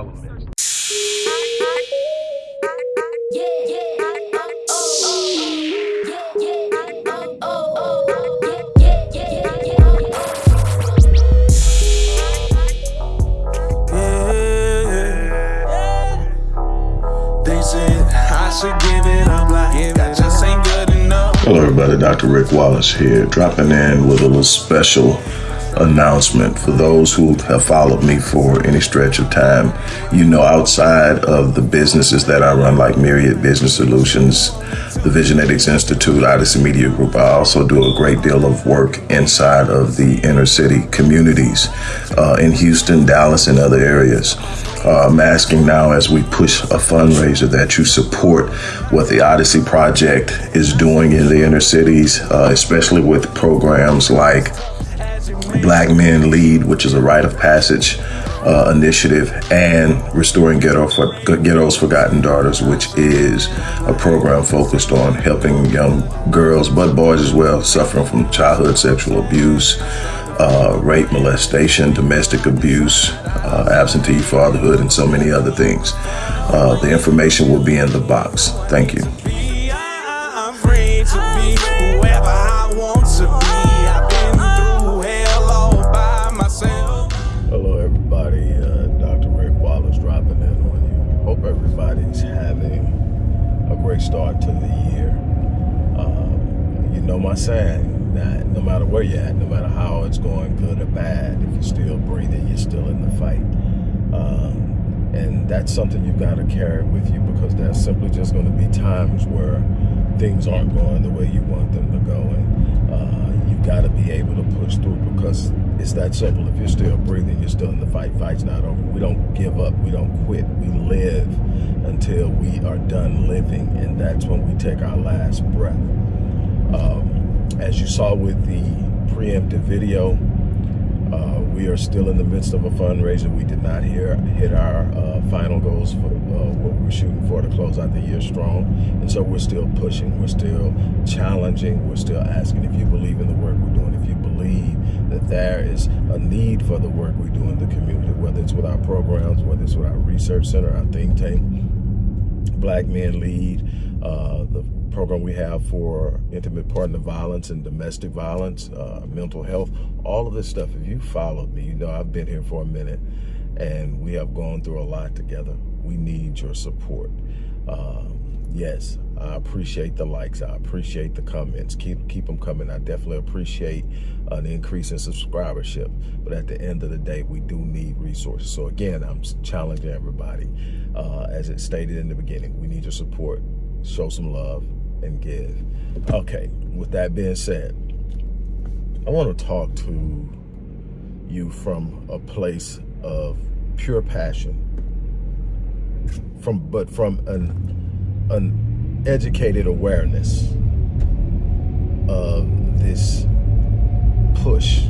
All elements. Hello everybody, Dr. Rick Wallace here, dropping in with a little special announcement for those who have followed me for any stretch of time. You know, outside of the businesses that I run, like Myriad Business Solutions, the Visionetics Institute, Odyssey Media Group, I also do a great deal of work inside of the inner city communities uh, in Houston, Dallas, and other areas. Uh, I'm asking now as we push a fundraiser that you support what the Odyssey Project is doing in the inner cities, uh, especially with programs like Black Men Lead, which is a rite of passage uh, initiative, and Restoring Ghetto for, Ghetto's Forgotten Daughters, which is a program focused on helping young girls, but boys as well, suffering from childhood sexual abuse, uh, rape, molestation, domestic abuse, uh, absentee fatherhood, and so many other things. Uh, the information will be in the box. Thank you. Start to the year. Um, you know my saying that no matter where you're at, no matter how it's going, good or bad, if you're still breathing, you're still in the fight. Um, and that's something you've got to carry with you because there's simply just going to be times where things aren't going the way you want them to go. And uh, you've got to be able to push through because it's that simple. If you're still breathing, you're still in the fight. Fight's not over. We don't give up. We don't quit. We live until we are done living, and that's when we take our last breath. Um, as you saw with the preemptive video, uh, we are still in the midst of a fundraiser. We did not hear, hit our uh, final goals for uh, what we were shooting for to close out the year strong. And so we're still pushing, we're still challenging, we're still asking if you believe in the work we're doing, if you believe that there is a need for the work we do in the community, whether it's with our programs, whether it's with our research center, our think tank, Black Men Lead, uh, the program we have for intimate partner violence and domestic violence, uh, mental health, all of this stuff. If you followed me, you know I've been here for a minute and we have gone through a lot together. We need your support. Um, yes, I appreciate the likes. I appreciate the comments. Keep keep them coming. I definitely appreciate an increase in subscribership. But at the end of the day, we do need resources. So again, I'm challenging everybody. Uh, as it stated in the beginning, we need your support. Show some love and give. Okay, with that being said, I want to talk to you from a place of pure passion, from but from an, an educated awareness of this push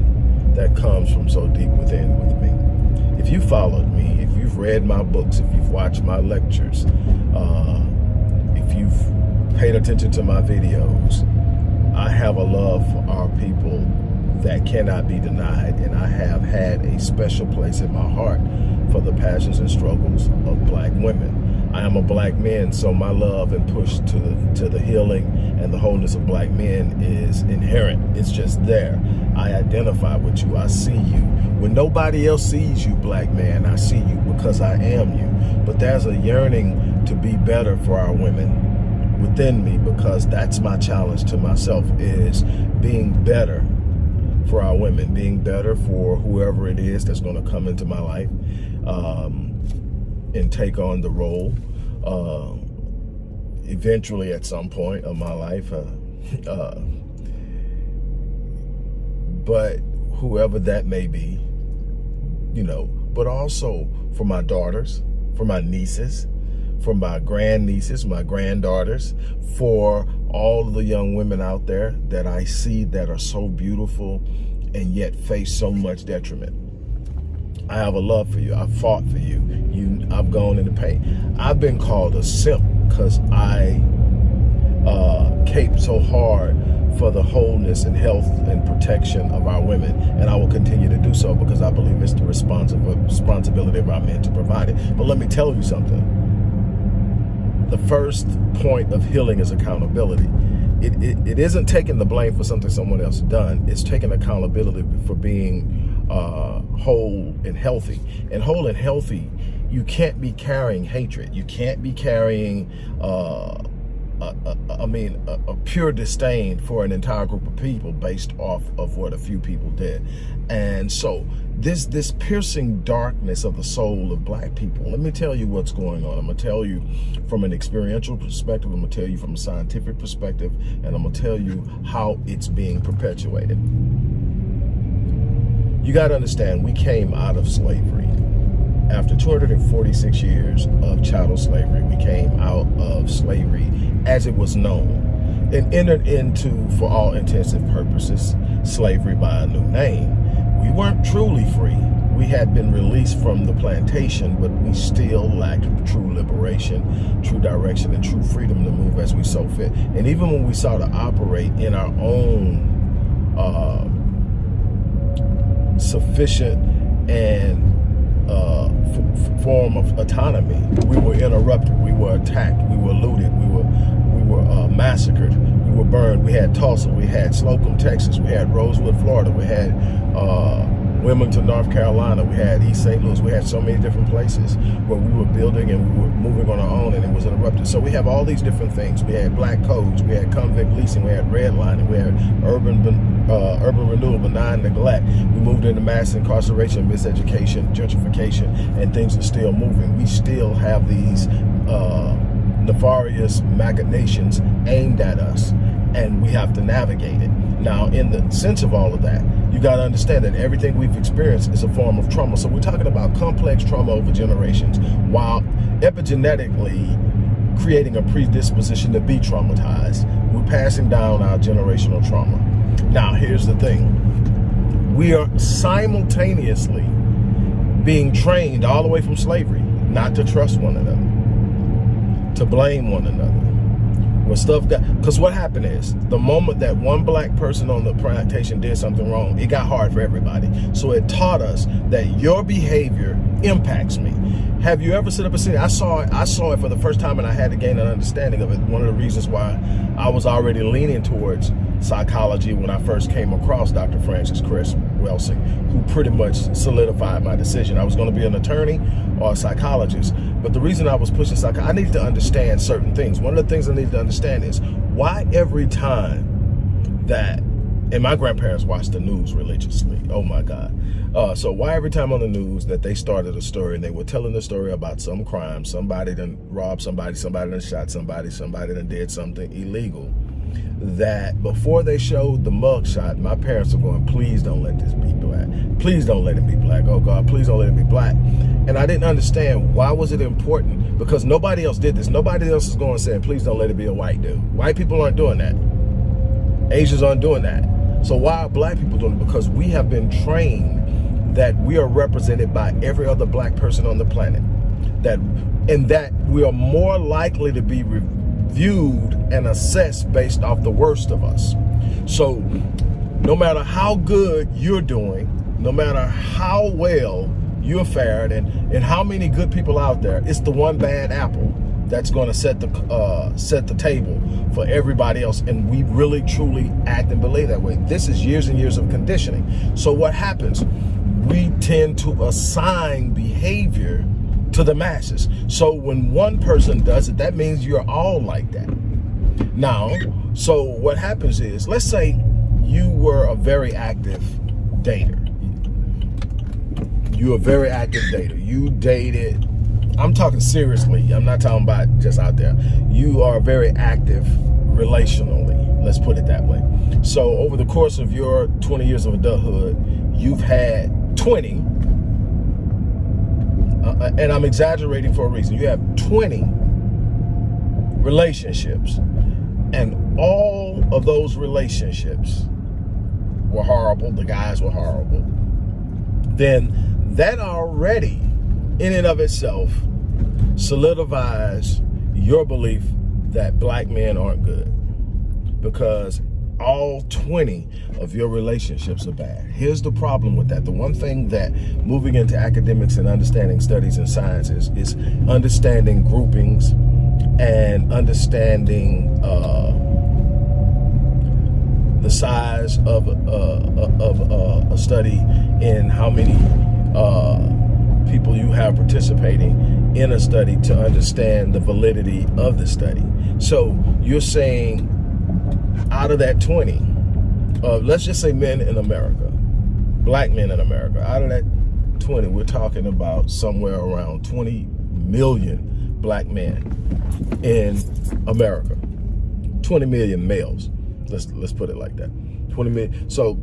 that comes from so deep within with me. If you followed me, if you've read my books, if you've watched my lectures, uh, if you've paid attention to my videos, I have a love for our people that cannot be denied. And I have had a special place in my heart for the passions and struggles of black women. I am a black man, so my love and push to the, to the healing and the wholeness of black men is inherent. It's just there. I identify with you. I see you. When nobody else sees you, black man, I see you because I am you. But there's a yearning to be better for our women within me because that's my challenge to myself is being better for our women, being better for whoever it is that's going to come into my life um, and take on the role uh, eventually at some point of my life. Uh, uh, but whoever that may be, you know, but also for my daughters, for my nieces, for my grandnieces, my granddaughters, for all the young women out there that I see that are so beautiful and yet face so much detriment. I have a love for you. I fought for you. You, I've gone into pain. I've been called a simp because I uh, caped so hard for the wholeness and health and protection of our women. And I will continue to do so because I believe it's the responsibility of our men to provide it. But let me tell you something. The first point of healing is accountability. It, it, it isn't taking the blame for something someone else done. It's taking accountability for being uh, whole and healthy. And whole and healthy, you can't be carrying hatred. You can't be carrying uh, a, a, I mean, a, a, pure disdain for an entire group of people based off of what a few people did. And so this, this piercing darkness of the soul of black people, let me tell you what's going on. I'm gonna tell you from an experiential perspective, I'm gonna tell you from a scientific perspective, and I'm gonna tell you how it's being perpetuated. You gotta understand, we came out of slavery after 246 years of chattel slavery, we came out of slavery as it was known and entered into, for all intensive purposes, slavery by a new name. We weren't truly free. We had been released from the plantation, but we still lacked true liberation, true direction, and true freedom to move as we so fit. And even when we sought to operate in our own uh, sufficient and uh, form of autonomy. We were interrupted. We were attacked. We were looted. We were we were uh, massacred. We were burned. We had Tulsa. We had Slocum, Texas. We had Rosewood, Florida. We had uh, Wilmington, North Carolina. We had East St. Louis. We had so many different places where we were building and we were moving on our own and it was interrupted. So we have all these different things. We had black codes. We had convict leasing. We had redlining. We had urban uh, urban renewal, benign neglect. We moved into mass incarceration, miseducation, gentrification, and things are still moving. We still have these uh, nefarious machinations aimed at us and we have to navigate it. Now, in the sense of all of that, you got to understand that everything we've experienced is a form of trauma. So we're talking about complex trauma over generations while epigenetically creating a predisposition to be traumatized. We're passing down our generational trauma. Now, here's the thing. We are simultaneously being trained all the way from slavery not to trust one another, to blame one another, when stuff got, because what happened is, the moment that one black person on the plantation did something wrong, it got hard for everybody. So it taught us that your behavior impacts me. Have you ever set up a city? I saw it, I saw it for the first time and I had to gain an understanding of it. One of the reasons why I was already leaning towards psychology when I first came across Dr. Frances Cress Welsing, who pretty much solidified my decision. I was going to be an attorney or a psychologist. But the reason I was pushing psychology, I needed to understand certain things. One of the things I needed to understand is why every time that, and my grandparents watched the news religiously. Oh my God. Uh, so why every time on the news that they started a story and they were telling the story about some crime, somebody done robbed somebody, somebody done shot somebody, somebody done did something illegal, that before they showed the mugshot, my parents were going, please don't let this be black. Please don't let him be black. Oh God, please don't let him be black. And I didn't understand why was it important because nobody else did this. Nobody else is going saying, please don't let it be a white dude. White people aren't doing that. Asians aren't doing that. So why are black people doing it? Because we have been trained that we are represented by every other black person on the planet. That and that we are more likely to be reviewed and assessed based off the worst of us. So no matter how good you're doing, no matter how well you're faring and, and how many good people out there, it's the one bad apple that's going to set the uh, set the table for everybody else. And we really, truly act and believe that way. This is years and years of conditioning. So what happens? We tend to assign behavior to the masses. So when one person does it, that means you're all like that. Now, so what happens is, let's say you were a very active dater. You're a very active dater. You dated, I'm talking seriously. I'm not talking about just out there. You are very active relationally. Let's put it that way. So over the course of your 20 years of adulthood, you've had 20 uh, and I'm exaggerating for a reason. You have 20 relationships and all of those relationships were horrible. The guys were horrible. Then that already in and of itself solidifies your belief that black men aren't good because all 20 of your relationships are bad. Here's the problem with that. The one thing that moving into academics and understanding studies and sciences is understanding groupings and understanding uh, the size of, uh, of uh, a study and how many uh, people you have participating in a study to understand the validity of the study. So you're saying out of that 20, uh, let's just say men in America, black men in America, out of that 20, we're talking about somewhere around 20 million black men in America, 20 million males. Let's let's put it like that. 20 million. So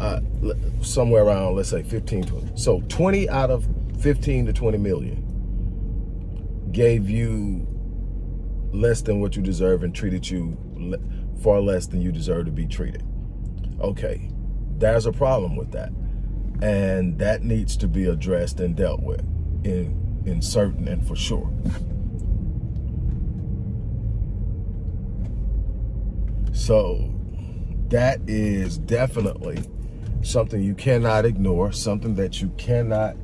uh, somewhere around, let's say 15, 20. So 20 out of 15 to 20 million gave you less than what you deserve and treated you far less than you deserve to be treated. Okay, there's a problem with that. And that needs to be addressed and dealt with in, in certain and for sure. So that is definitely something you cannot ignore, something that you cannot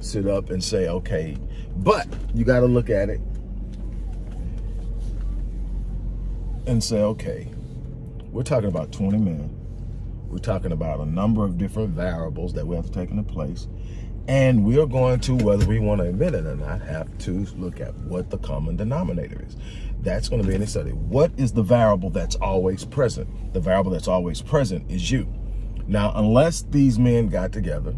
sit up and say, okay, but you got to look at it and say, okay, we're talking about 20 men. We're talking about a number of different variables that we have to take into place. And we're going to, whether we want to admit it or not, have to look at what the common denominator is. That's going to be in a study. What is the variable that's always present? The variable that's always present is you. Now, unless these men got together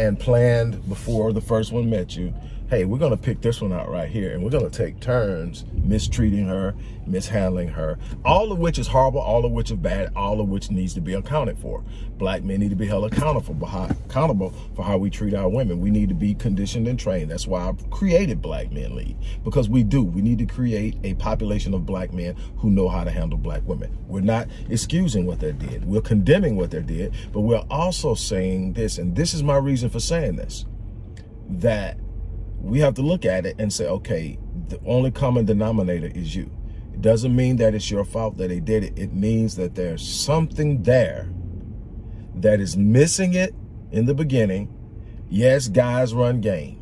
and planned before the first one met you, hey, we're going to pick this one out right here and we're going to take turns mistreating her, mishandling her, all of which is horrible, all of which is bad, all of which needs to be accounted for. Black men need to be held accountable for how, accountable for how we treat our women. We need to be conditioned and trained. That's why I created Black Men Lead, because we do. We need to create a population of black men who know how to handle black women. We're not excusing what they did. We're condemning what they did, but we're also saying this, and this is my reason for saying this, that we have to look at it and say, okay, the only common denominator is you. It doesn't mean that it's your fault that they did it. It means that there's something there that is missing it in the beginning. Yes, guys run game.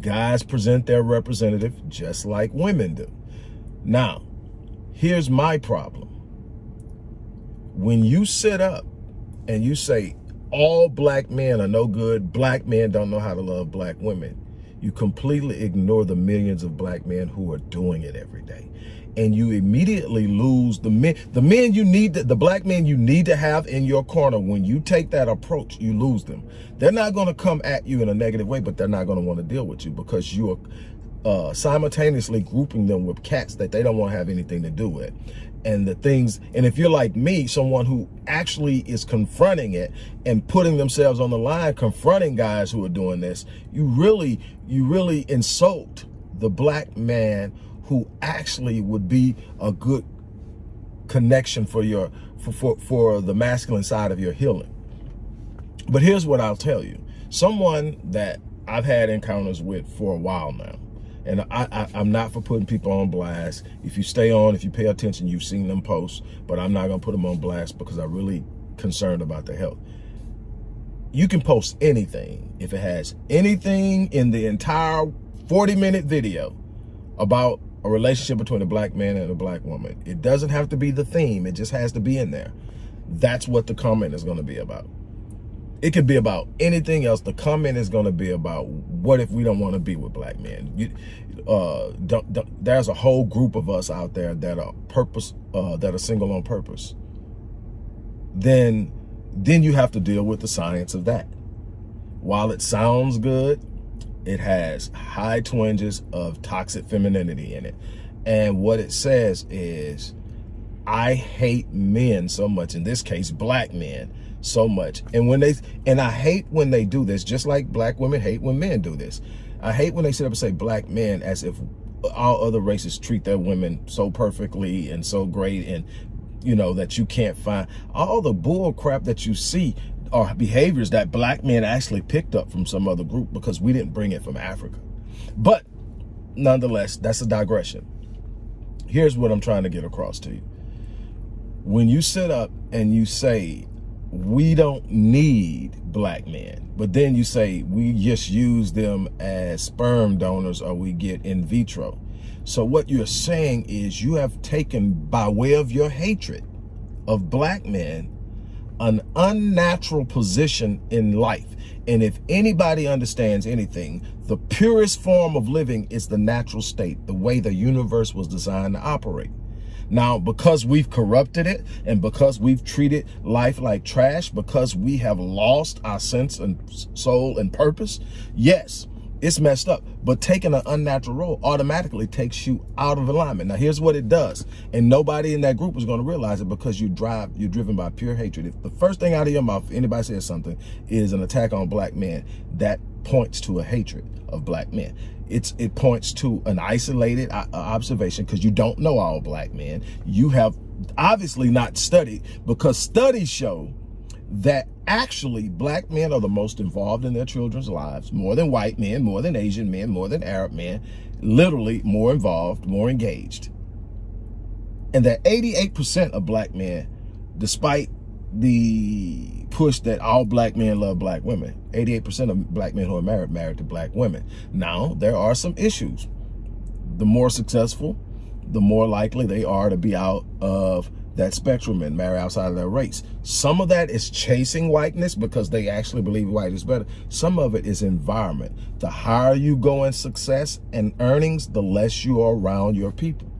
Guys present their representative just like women do. Now, here's my problem. When you sit up and you say all black men are no good, black men don't know how to love black women, you completely ignore the millions of black men who are doing it every day. And you immediately lose the men, the men you need, to, the black men you need to have in your corner. When you take that approach, you lose them. They're not going to come at you in a negative way, but they're not going to want to deal with you because you are uh, simultaneously grouping them with cats that they don't want to have anything to do with and the things and if you're like me someone who actually is confronting it and putting themselves on the line confronting guys who are doing this you really you really insult the black man who actually would be a good connection for your for, for, for the masculine side of your healing. But here's what I'll tell you. Someone that I've had encounters with for a while now and I, I, am not for putting people on blast. If you stay on, if you pay attention, you've seen them post, but I'm not to put them on blast because I'm really concerned about their health. You can post anything if it has anything in the entire 40 minute video about a relationship between a black man and a black woman. It doesn't have to be the theme. It just has to be in there. That's what the comment is to be about. It could be about anything else. The comment is going to be about what if we don't want to be with black men? You, uh, don't, don't, there's a whole group of us out there that are purpose, uh, that are single on purpose. Then, then you have to deal with the science of that. While it sounds good, it has high twinges of toxic femininity in it. And what it says is, I hate men so much, in this case, black men, so much. And when they, and I hate when they do this, just like black women hate when men do this. I hate when they sit up and say black men as if all other races treat their women so perfectly and so great and, you know, that you can't find all the bull crap that you see are behaviors that black men actually picked up from some other group because we didn't bring it from Africa. But nonetheless, that's a digression. Here's what I'm trying to get across to you. when you sit up and you say, we don't need black men, but then you say we just use them as sperm donors or we get in vitro. So what you're saying is you have taken by way of your hatred of black men an unnatural position in life. And if anybody understands anything, the purest form of living is the natural state, the way the universe was designed to operate. Now, because we've corrupted it and because we've treated life like trash, because we have lost our sense and soul and purpose, yes, it's messed up. But taking an unnatural role automatically takes you out of alignment. Now, here's what it does. And nobody in that group is going to realize it because you drive, you're driven by pure hatred. If the first thing out of your mouth, anybody says something, is an attack on black men, that points to a hatred of black men. It's It points to an isolated uh, observation because you don't know all black men. You have obviously not studied because studies show that actually black men are the most involved in their children's lives, more than white men, more than Asian men, more than Arab men, literally more involved, more engaged. And that 88% of black men, despite the push that all black men love black women, 88% of black men who are married, married to black women. Now, there are some issues. The more successful, the more likely they are to be out of that spectrum and marry outside of their race. Some of that is chasing whiteness because they actually believe white is better. Some of it is environment. The higher you go in success and earnings, the less you are around your people.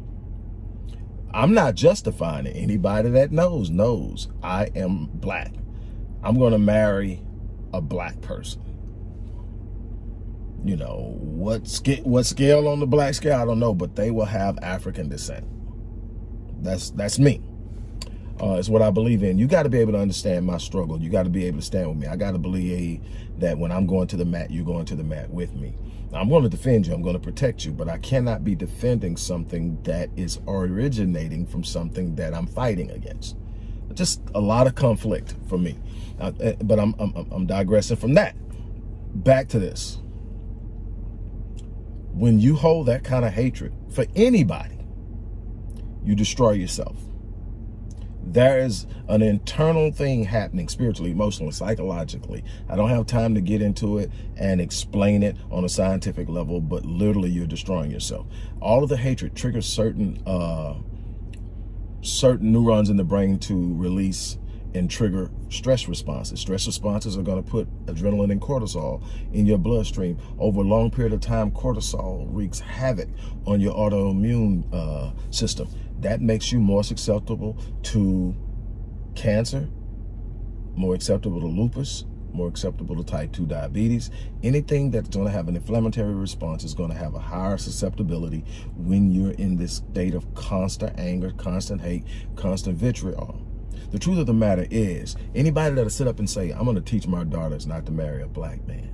I'm not justifying it. Anybody that knows, knows I am black. I'm going to marry a black person. You know, what, what scale on the black scale, I don't know, but they will have African descent. That's that's me uh, is what I believe in. You got to be able to understand my struggle. You got to be able to stand with me. I got to believe that when I'm going to the mat, you're going to the mat with me. I'm going to defend you. I'm going to protect you, but I cannot be defending something that is originating from something that I'm fighting against. Just a lot of conflict for me. Uh, but I'm, I'm, I'm digressing from that. Back to this. When you hold that kind of hatred for anybody, you destroy yourself there is an internal thing happening spiritually, emotionally, psychologically. I don't have time to get into it and explain it on a scientific level, but literally you're destroying yourself. All of the hatred triggers certain uh, certain neurons in the brain to release and trigger stress responses. Stress responses are going to put adrenaline and cortisol in your bloodstream. Over a long period of time, cortisol wreaks havoc on your autoimmune uh, system. That makes you more susceptible to cancer, more acceptable to lupus, more acceptable to type 2 diabetes. Anything that's going to have an inflammatory response is going to have a higher susceptibility when you're in this state of constant anger, constant hate, constant vitriol. The truth of the matter is, anybody that'll sit up and say, I'm going to teach my daughters not to marry a black man,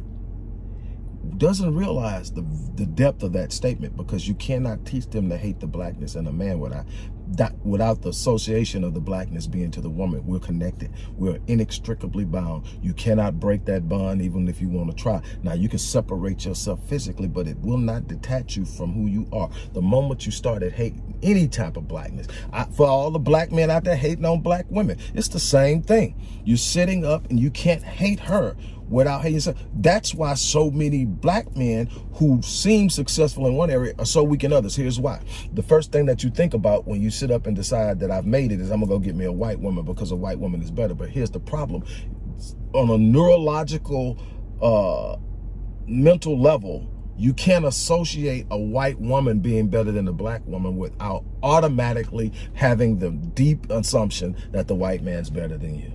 doesn't realize the, the depth of that statement because you cannot teach them to hate the blackness in a man without, that, without the association of the blackness being to the woman. We're connected. We're inextricably bound. You cannot break that bond even if you want to try. Now, you can separate yourself physically, but it will not detach you from who you are. The moment you started hating any type of blackness, I, for all the black men out there hating on black women, it's the same thing. You're sitting up and you can't hate her without hating yourself. That's why so many black men who seem successful in one area are so weak in others. Here's why. The first thing that you think about when you sit up and decide that I've made it is I'm gonna go get me a white woman because a white woman is better. But here's the problem. On a neurological, uh, mental level, you can't associate a white woman being better than a black woman without automatically having the deep assumption that the white man's better than you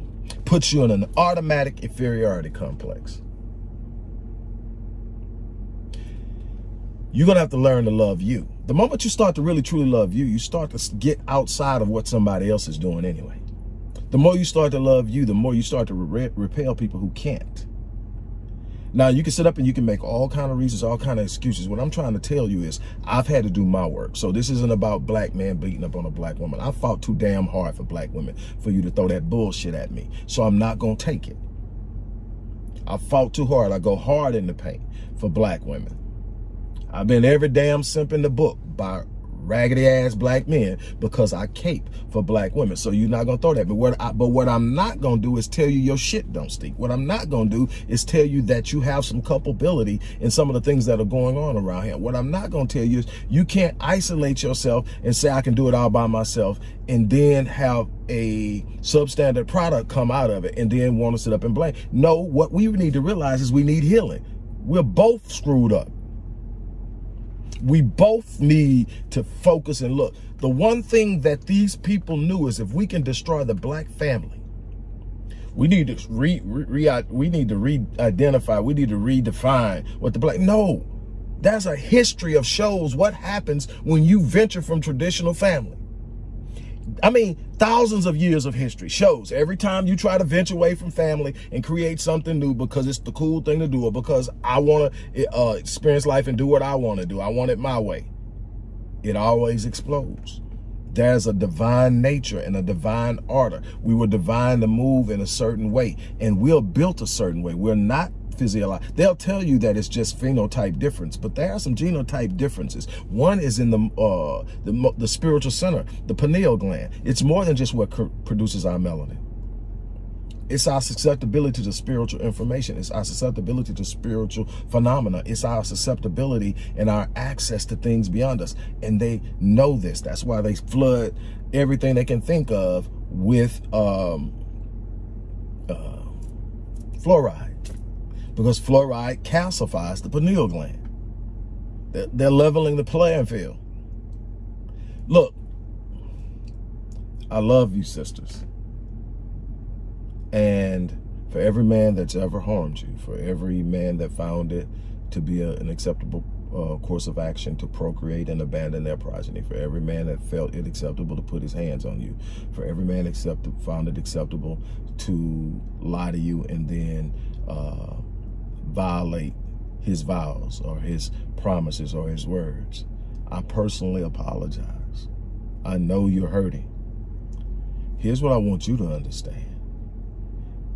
puts you in an automatic inferiority complex. You're going to have to learn to love you. The moment you start to really truly love you, you start to get outside of what somebody else is doing anyway. The more you start to love you, the more you start to re repel people who can't. Now, you can sit up and you can make all kind of reasons, all kind of excuses. What I'm trying to tell you is I've had to do my work. So this isn't about black man beating up on a black woman. I fought too damn hard for black women for you to throw that bullshit at me. So I'm not going to take it. I fought too hard. I go hard in the paint for black women. I've been every damn simp in the book by raggedy ass black men because I cape for black women. So you're not gonna throw that. But what I, but what I'm not gonna do is tell you your shit don't stink. What I'm not gonna do is tell you that you have some culpability in some of the things that are going on around here. What I'm not gonna tell you is you can't isolate yourself and say I can do it all by myself and then have a substandard product come out of it and then want to sit up and blame. No, what we need to realize is we need healing. We're both screwed up. We both need to focus and look. The one thing that these people knew is if we can destroy the black family, we need to re, re, we need to re-identify, we need to redefine what the black, no. That's a history of shows what happens when you venture from traditional family. I mean, thousands of years of history shows every time you try to venture away from family and create something new because it's the cool thing to do or because I want to uh, experience life and do what I want to do. I want it my way. It always explodes. There's a divine nature and a divine order. We were divine to move in a certain way and we're built a certain way. We're not They'll tell you that it's just phenotype difference, but there are some genotype differences. One is in the uh, the, the spiritual center, the pineal gland. It's more than just what produces our melanin. It's our susceptibility to spiritual information. It's our susceptibility to spiritual phenomena. It's our susceptibility and our access to things beyond us. And they know this. That's why they flood everything they can think of with um, uh, fluoride because fluoride calcifies the pineal gland. They're leveling the playing field. Look, I love you, sisters. And for every man that's ever harmed you, for every man that found it to be a, an acceptable uh, course of action to procreate and abandon their progeny, for every man that felt it acceptable to put his hands on you, for every man accepted, found it acceptable to lie to you and then uh, violate his vows or his promises or his words. I personally apologize. I know you're hurting. Here's what I want you to understand.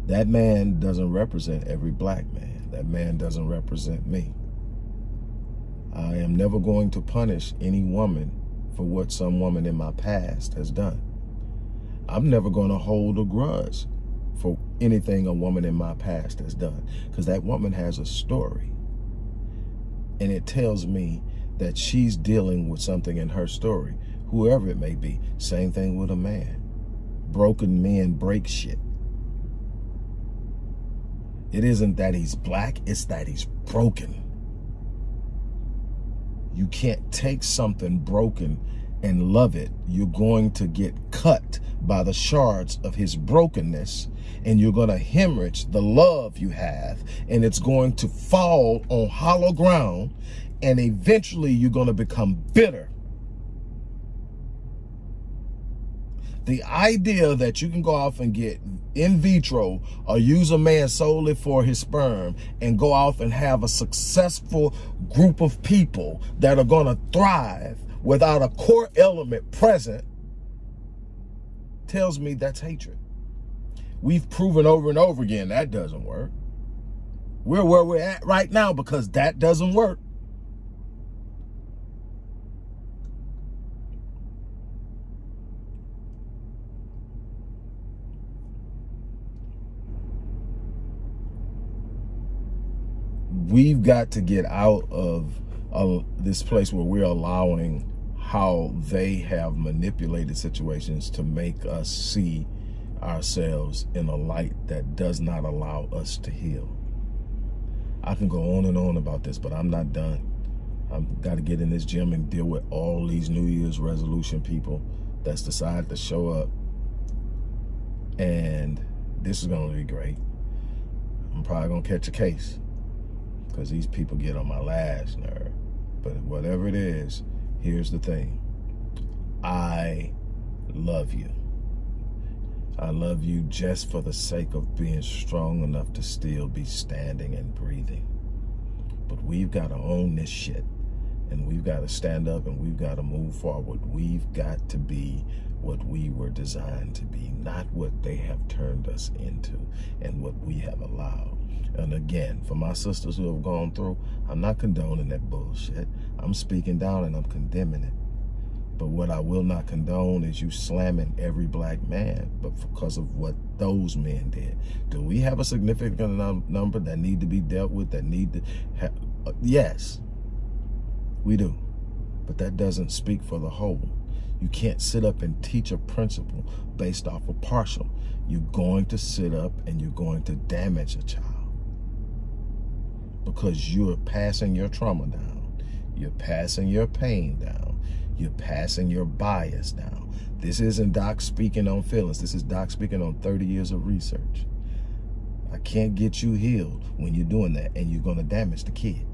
That man doesn't represent every black man. That man doesn't represent me. I am never going to punish any woman for what some woman in my past has done. I'm never going to hold a grudge for anything a woman in my past has done. Because that woman has a story. And it tells me that she's dealing with something in her story whoever it may be. Same thing with a man. Broken men break shit. It isn't that he's black it's that he's broken. You can't take something broken and love it. You're going to get cut by the shards of his brokenness and you're going to hemorrhage the love you have and it's going to fall on hollow ground and eventually you're going to become bitter. The idea that you can go off and get in vitro or use a man solely for his sperm and go off and have a successful group of people that are going to thrive without a core element present tells me that's hatred. We've proven over and over again that doesn't work. We're where we're at right now because that doesn't work. We've got to get out of this place where we're allowing how they have manipulated situations to make us see ourselves in a light that does not allow us to heal. I can go on and on about this, but I'm not done. I've got to get in this gym and deal with all these New Year's resolution people that's decided to show up. And this is going to be great. I'm probably going to catch a case because these people get on my last nerve. But whatever it is, Here's the thing. I love you. I love you just for the sake of being strong enough to still be standing and breathing. But we've got to own this shit. And we've got to stand up and we've got to move forward. We've got to be what we were designed to be, not what they have turned us into and what we have allowed. And again, for my sisters who have gone through, I'm not condoning that bullshit. I'm speaking down and I'm condemning it. But what I will not condone is you slamming every black man, but because of what those men did. Do we have a significant num number that need to be dealt with, that need to have, uh, yes, we do. But that doesn't speak for the whole. You can't sit up and teach a principle based off of partial. You're going to sit up and you're going to damage a child because you're passing your trauma down. You're passing your pain down. You're passing your bias down. This isn't Doc speaking on feelings. This is Doc speaking on 30 years of research. I can't get you healed when you're doing that and you're going to damage the kid.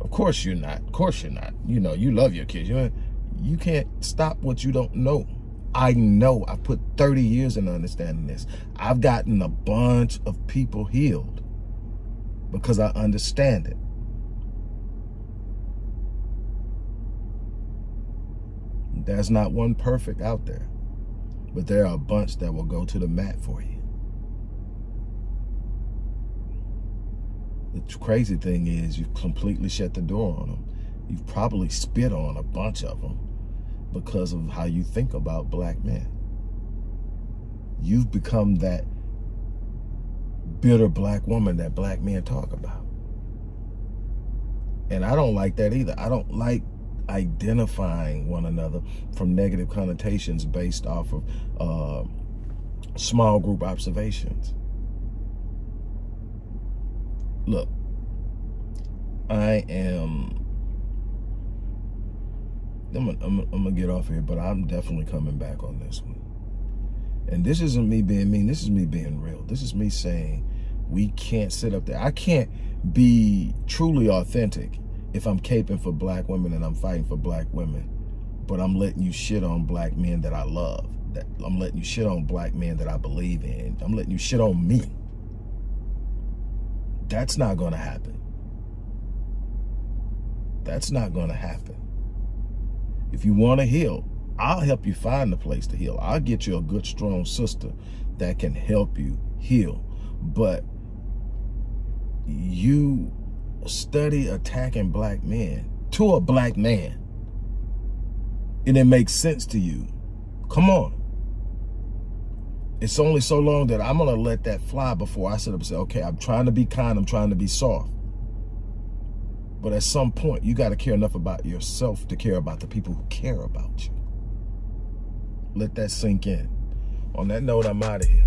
Of course you're not. Of course you're not. You know, you love your kids. You, you can't stop what you don't know. I know. I put 30 years in understanding this. I've gotten a bunch of people healed because I understand it. There's not one perfect out there, but there are a bunch that will go to the mat for you. The crazy thing is you've completely shut the door on them. You've probably spit on a bunch of them because of how you think about black men. You've become that bitter black woman that black men talk about. And I don't like that either. I don't like identifying one another from negative connotations based off of uh, small group observations. Look, I am, I'm I'm, I'm gonna get off here, but I'm definitely coming back on this one. And this isn't me being mean, this is me being real. This is me saying we can't sit up there. I can't be truly authentic if I'm caping for black women and I'm fighting for black women, but I'm letting you shit on black men that I love. That I'm letting you shit on black men that I believe in. I'm letting you shit on me. That's not going to happen. That's not going to happen. If you want to heal, I'll help you find the place to heal. I'll get you a good, strong sister that can help you heal. But you study attacking black men to a black man and it makes sense to you, come on. It's only so long that I'm going to let that fly before I sit up and say, okay, I'm trying to be kind, I'm trying to be soft. But at some point, you got to care enough about yourself to care about the people who care about you. Let that sink in. On that note, I'm out of here.